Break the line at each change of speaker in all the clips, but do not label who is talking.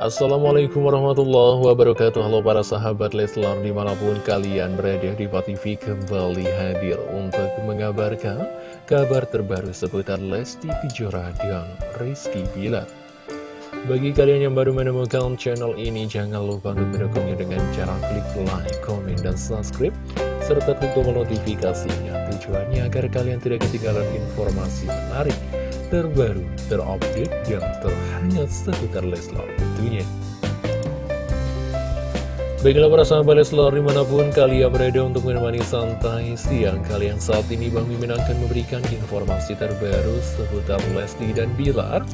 Assalamualaikum warahmatullahi wabarakatuh. Halo para sahabat Leslar di mana pun kalian berada di TV kembali hadir untuk mengabarkan kabar terbaru seputar Lesti Kejora dan Rizky Bilar. Bagi kalian yang baru menemukan channel ini jangan lupa untuk mendukungnya dengan cara klik like, komen, dan subscribe serta klik tombol notifikasinya tujuannya agar kalian tidak ketinggalan informasi menarik terbaru, terupdate, dan terhangat seputar Leslar tentunya. Baiklah para sahabat Leslar di mana pun kalian berada untuk menemani santai siang kalian saat ini Bang Mimin akan memberikan informasi terbaru seputar Lesti dan Bilar.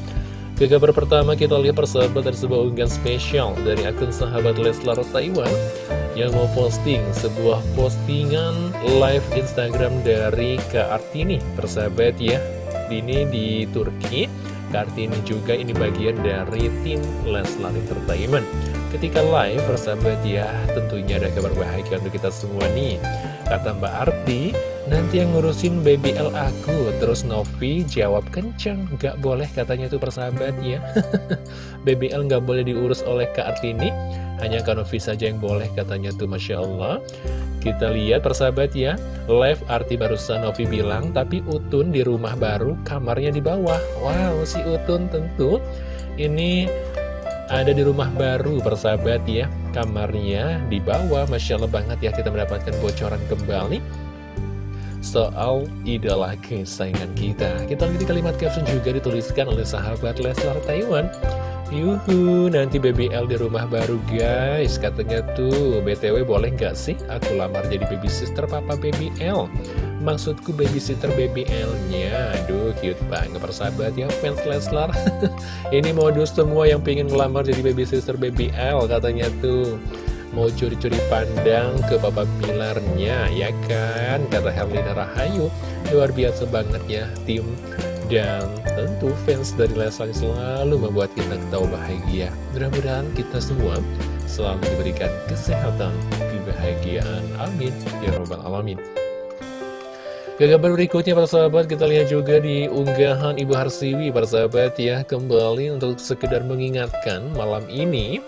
Ke kabar pertama kita lihat persahabat dari sebuah unggahan spesial dari akun sahabat Leslar Taiwan yang mau posting sebuah postingan live Instagram dari Kak Artini persahabat ya ini di Turki. Kartini juga ini bagian dari tim Leslar Entertainment. Ketika live persahabat ya tentunya ada kabar bahagia untuk kita semua nih. Kata Mbak Arti nanti yang ngurusin baby L aku. Terus Novi jawab kenceng Gak boleh katanya tuh persahabat ya. Baby L gak boleh diurus oleh Kak Artini Hanya Kak Novi saja yang boleh katanya tuh Masya Allah. Kita lihat persahabat ya Live arti barusan Novi bilang Tapi Utun di rumah baru kamarnya di bawah. Wow si Utun tentu. Ini ada di rumah baru persahabat ya Kamarnya di bawah. Masya Allah banget ya kita mendapatkan bocoran kembali Soal idola kesayangan kita. Kita lihat di kalimat caption juga dituliskan oleh sahabat Leslar Taiwan Yuhu, nanti BBL di rumah baru guys. Katanya tuh, BTW boleh nggak sih aku lamar jadi baby sister papa BBL Maksudku baby sister BBL-nya Aduh, cute banget persahabat ya fans Leslar. Ini modus semua yang pengen ngelamar jadi baby sister BBL Katanya tuh. Mau curi-curi pandang ke papa Bilarnya, ya kan? Kata Herlina Rahayu. Luar biasa banget ya, tim dan tentu fans dari Leslar selalu membuat kita ketawa bahagia. Mudah-mudahan kita semua selalu diberikan kesehatan, kebahagiaan. Amin. Ya Rabbal Alamin. Kabar berikutnya para sahabat kita lihat juga di unggahan Ibu Harsiwi para sahabat ya kembali untuk sekedar mengingatkan malam ini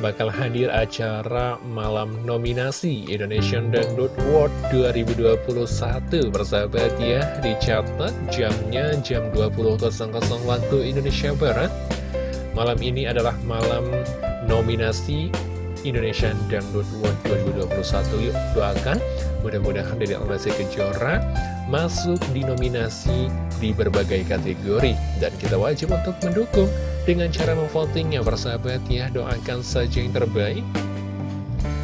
bakal hadir acara malam nominasi Indonesian Dangdut Award 2021 bersahabat ya. Dicatat jamnya jam 20.00 waktu Indonesia Barat. Malam ini adalah malam nominasi Indonesian Dangdut Award 2021 yuk doakan. Mudah-mudahan dari Almasi Kejora masuk di nominasi di berbagai kategori. Dan kita wajib untuk mendukung dengan cara memvotingnya persahabat ya doakan saja yang terbaik.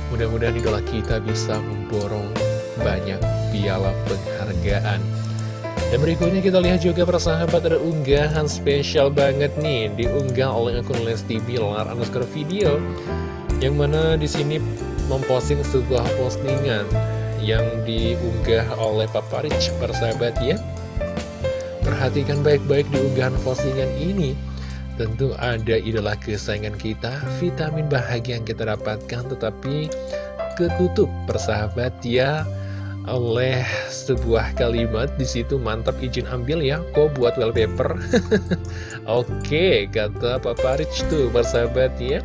Mudah-mudahan idola kita bisa memborong banyak piala penghargaan. Dan berikutnya kita lihat juga persahabat ada unggahan spesial banget nih diunggah oleh akun Lesti Bilar underscore video yang mana di sini memposting sebuah postingan yang diunggah oleh Papa Rich persahabat ya. Perhatikan baik-baik di unggahan postingan ini Tentu ada idola kesayangan kita, vitamin bahagia yang kita dapatkan, tetapi ketutup persahabat ya oleh sebuah kalimat di situ mantap izin ambil ya kok buat wallpaper? Oke kata Papa Rich tuh persahabat ya.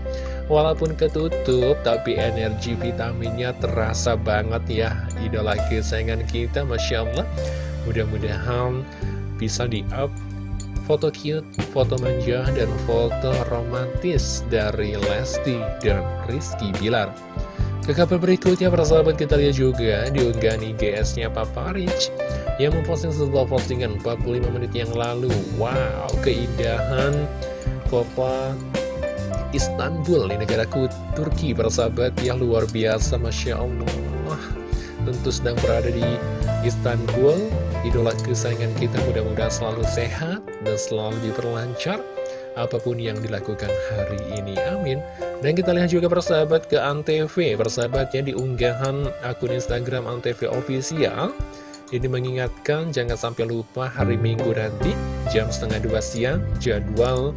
Walaupun ketutup tapi energi vitaminnya terasa banget ya idola kesayangan kita Masya Allah. Mudah-mudahan bisa di up foto cute, foto manja, dan foto romantis dari Lesti dan Rizky Bilar. Ke kabar berikutnya, para sahabat kita lihat juga diunggah IGS-nya Papa Rich yang memposting sebuah postingan 45 menit yang lalu. Wow, keindahan kota Istanbul di negaraku Turki, para sahabat yang luar biasa, Masya Allah. Tentu sedang berada di Istanbul Idola kesayangan kita mudah-mudahan selalu sehat dan selalu diperlancar Apa pun yang dilakukan hari ini, amin. Dan kita lihat juga persahabat ke Antv. Persahabatnya di unggahan akun Instagram Antv Official Ini mengingatkan jangan sampai lupa hari Minggu nanti Jam setengah dua siang Jadwal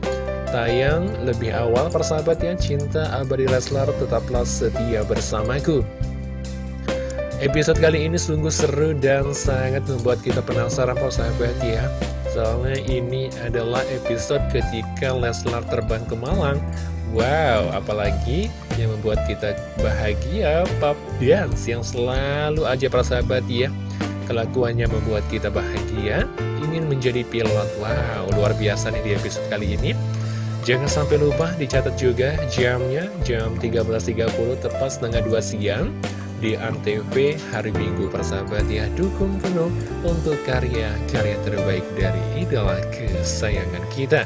tayang. Lebih awal persahabatnya Cinta Abadi Leslar tetaplah setia bersamaku. Episode kali ini sungguh seru dan sangat membuat kita penasaran sahabat ya Soalnya ini adalah episode ketika Leslar terbang ke Malang. Wow, apalagi yang membuat kita bahagia Pap. Dance yang selalu aja persahabat ya. Kelakuannya membuat kita bahagia Ingin menjadi pilot. Wow, luar biasa nih di episode kali ini. Jangan sampai lupa dicatat juga jamnya Jam 13.30 tepat setengah 2 siang di Antv hari Minggu persahabat ya dukung penuh untuk karya-karya terbaik dari idola kesayangan kita.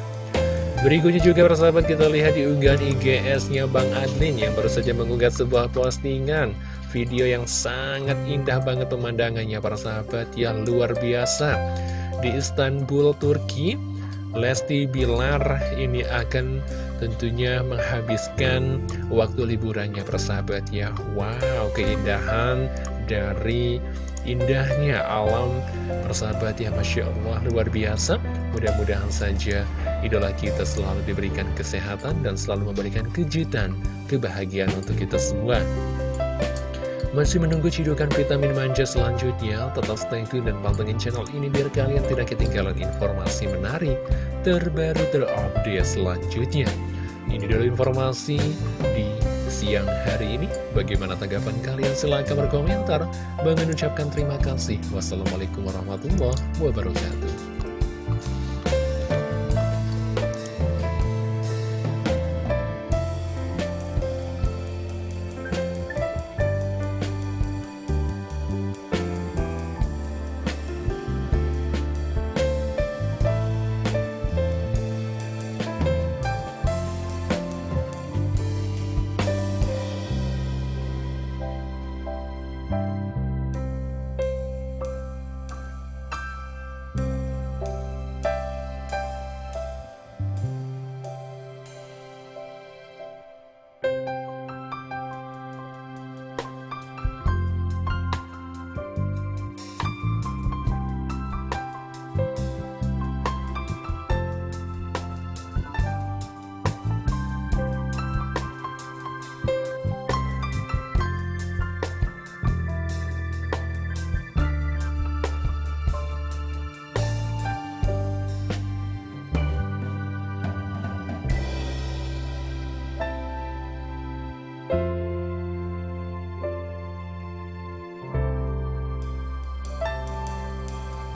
Berikutnya juga persahabat kita lihat di unggahan IGS-nya Bang Adlin yang baru saja mengunggah sebuah postingan. Video yang sangat indah banget pemandangannya para sahabat yang luar biasa. Di Istanbul, Turki Lesti Bilar ini akan tentunya menghabiskan waktu liburannya persahabat ya Wow keindahan dari indahnya alam persahabat ya Masya Allah luar biasa mudah-mudahan saja idola kita selalu diberikan kesehatan dan selalu memberikan kejutan kebahagiaan untuk kita semua masih menunggu cidukan vitamin manja selanjutnya? Tetap stay tune dan pantengin channel ini biar kalian tidak ketinggalan informasi menarik, terbaru, terupdate selanjutnya. Ini dulu informasi di siang hari ini. Bagaimana tanggapan kalian? Silahkan berkomentar. Bang ucapkan terima kasih. Wassalamualaikum warahmatullahi wabarakatuh.